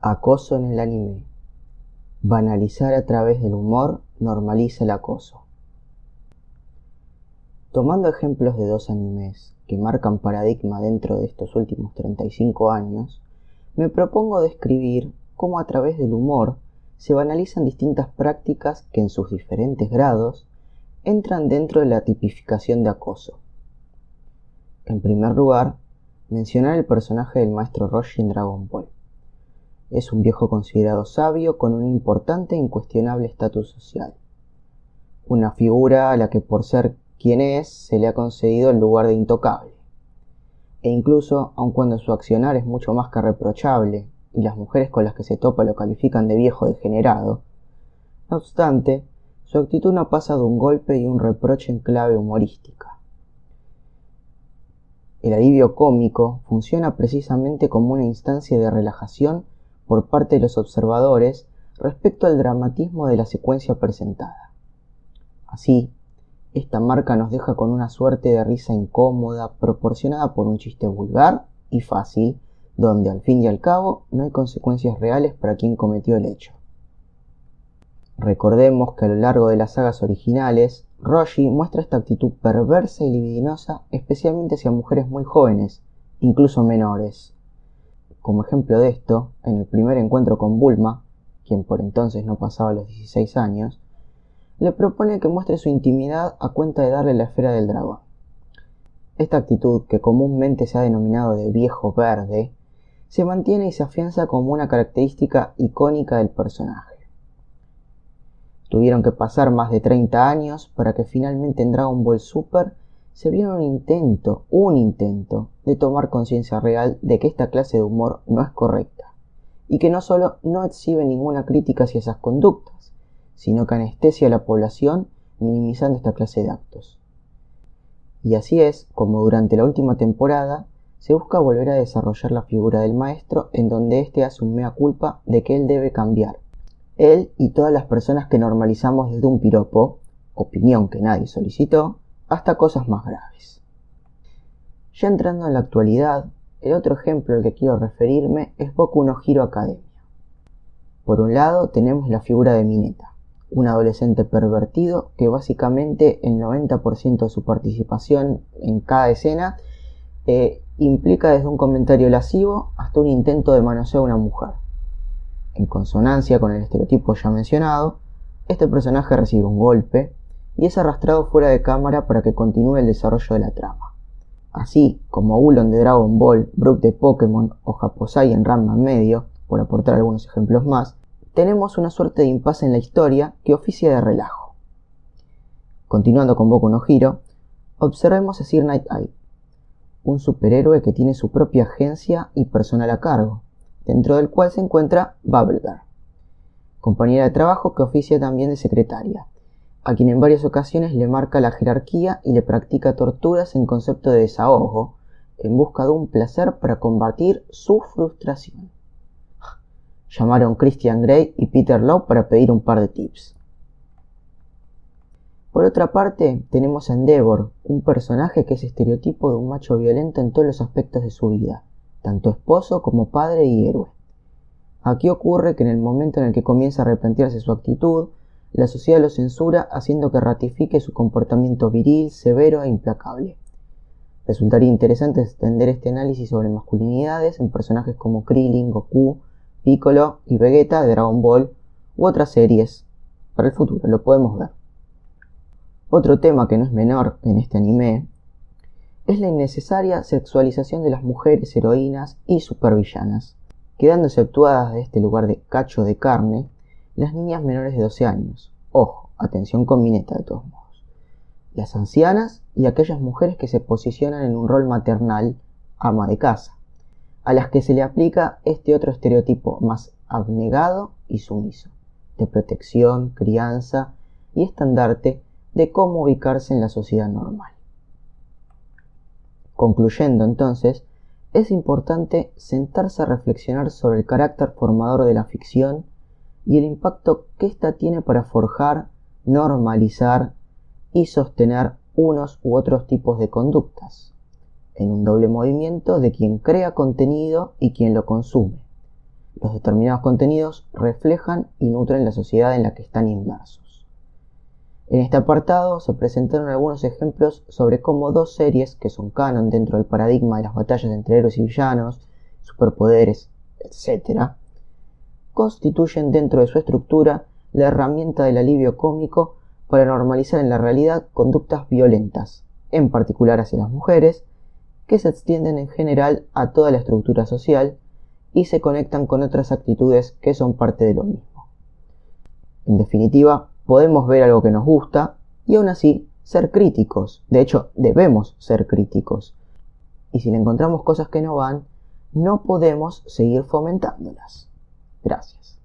Acoso en el anime. Banalizar a través del humor normaliza el acoso. Tomando ejemplos de dos animes que marcan paradigma dentro de estos últimos 35 años, me propongo describir cómo a través del humor se banalizan distintas prácticas que en sus diferentes grados entran dentro de la tipificación de acoso. En primer lugar, mencionar el personaje del maestro Roshi en Dragon Ball. Es un viejo considerado sabio con un importante e incuestionable estatus social. Una figura a la que por ser quien es se le ha concedido el lugar de intocable. E incluso, aun cuando su accionar es mucho más que reprochable y las mujeres con las que se topa lo califican de viejo degenerado, no obstante, su actitud no pasa de un golpe y un reproche en clave humorística. El alivio cómico funciona precisamente como una instancia de relajación por parte de los observadores respecto al dramatismo de la secuencia presentada. Así, esta marca nos deja con una suerte de risa incómoda proporcionada por un chiste vulgar y fácil, donde al fin y al cabo no hay consecuencias reales para quien cometió el hecho. Recordemos que a lo largo de las sagas originales, Roshi muestra esta actitud perversa y libidinosa especialmente hacia mujeres muy jóvenes, incluso menores, como ejemplo de esto, en el primer encuentro con Bulma, quien por entonces no pasaba los 16 años, le propone que muestre su intimidad a cuenta de darle la esfera del dragón. Esta actitud, que comúnmente se ha denominado de viejo verde, se mantiene y se afianza como una característica icónica del personaje. Tuvieron que pasar más de 30 años para que finalmente en Dragon Ball Super se viera un intento, un intento, de tomar conciencia real de que esta clase de humor no es correcta, y que no solo no exhibe ninguna crítica hacia esas conductas, sino que anestesia a la población minimizando esta clase de actos. Y así es como durante la última temporada se busca volver a desarrollar la figura del maestro en donde éste hace un mea culpa de que él debe cambiar. Él y todas las personas que normalizamos desde un piropo, opinión que nadie solicitó, hasta cosas más graves. Ya entrando en la actualidad, el otro ejemplo al que quiero referirme es Boku no Hero Academia. Por un lado tenemos la figura de Mineta, un adolescente pervertido que básicamente el 90% de su participación en cada escena eh, implica desde un comentario lascivo hasta un intento de manosear a una mujer. En consonancia con el estereotipo ya mencionado, este personaje recibe un golpe y es arrastrado fuera de cámara para que continúe el desarrollo de la trama. Así como Ulon de Dragon Ball, Brook de Pokémon o Japosai en Ranma medio, por aportar algunos ejemplos más, tenemos una suerte de impasse en la historia que oficia de relajo. Continuando con Boku no Hero, observemos a Sir Night Eye, un superhéroe que tiene su propia agencia y personal a cargo, dentro del cual se encuentra Bubblegirl, compañera de trabajo que oficia también de secretaria, a quien en varias ocasiones le marca la jerarquía y le practica torturas en concepto de desahogo, en busca de un placer para combatir su frustración. Llamaron Christian Grey y Peter Law para pedir un par de tips. Por otra parte, tenemos a Endeavor, un personaje que es estereotipo de un macho violento en todos los aspectos de su vida, tanto esposo como padre y héroe. Aquí ocurre que en el momento en el que comienza a replantearse su actitud, la sociedad lo censura haciendo que ratifique su comportamiento viril, severo e implacable. Resultaría interesante extender este análisis sobre masculinidades en personajes como Krillin, Goku, Piccolo y Vegeta de Dragon Ball u otras series. Para el futuro lo podemos ver. Otro tema que no es menor en este anime es la innecesaria sexualización de las mujeres heroínas y supervillanas, quedándose actuadas de este lugar de cacho de carne las niñas menores de 12 años. Ojo, atención con Mineta de todos modos. Las ancianas y aquellas mujeres que se posicionan en un rol maternal, ama de casa, a las que se le aplica este otro estereotipo más abnegado y sumiso, de protección, crianza y estandarte de cómo ubicarse en la sociedad normal. Concluyendo entonces, es importante sentarse a reflexionar sobre el carácter formador de la ficción y el impacto que ésta tiene para forjar, normalizar y sostener unos u otros tipos de conductas, en un doble movimiento de quien crea contenido y quien lo consume, los determinados contenidos reflejan y nutren la sociedad en la que están inmersos. En este apartado se presentaron algunos ejemplos sobre cómo dos series que son canon dentro del paradigma de las batallas entre héroes y villanos, superpoderes, etc., constituyen dentro de su estructura la herramienta del alivio cómico para normalizar en la realidad conductas violentas, en particular hacia las mujeres, que se extienden en general a toda la estructura social y se conectan con otras actitudes que son parte de lo mismo. En definitiva, podemos ver algo que nos gusta y aún así ser críticos. De hecho, debemos ser críticos. Y si le encontramos cosas que no van, no podemos seguir fomentándolas. Gracias.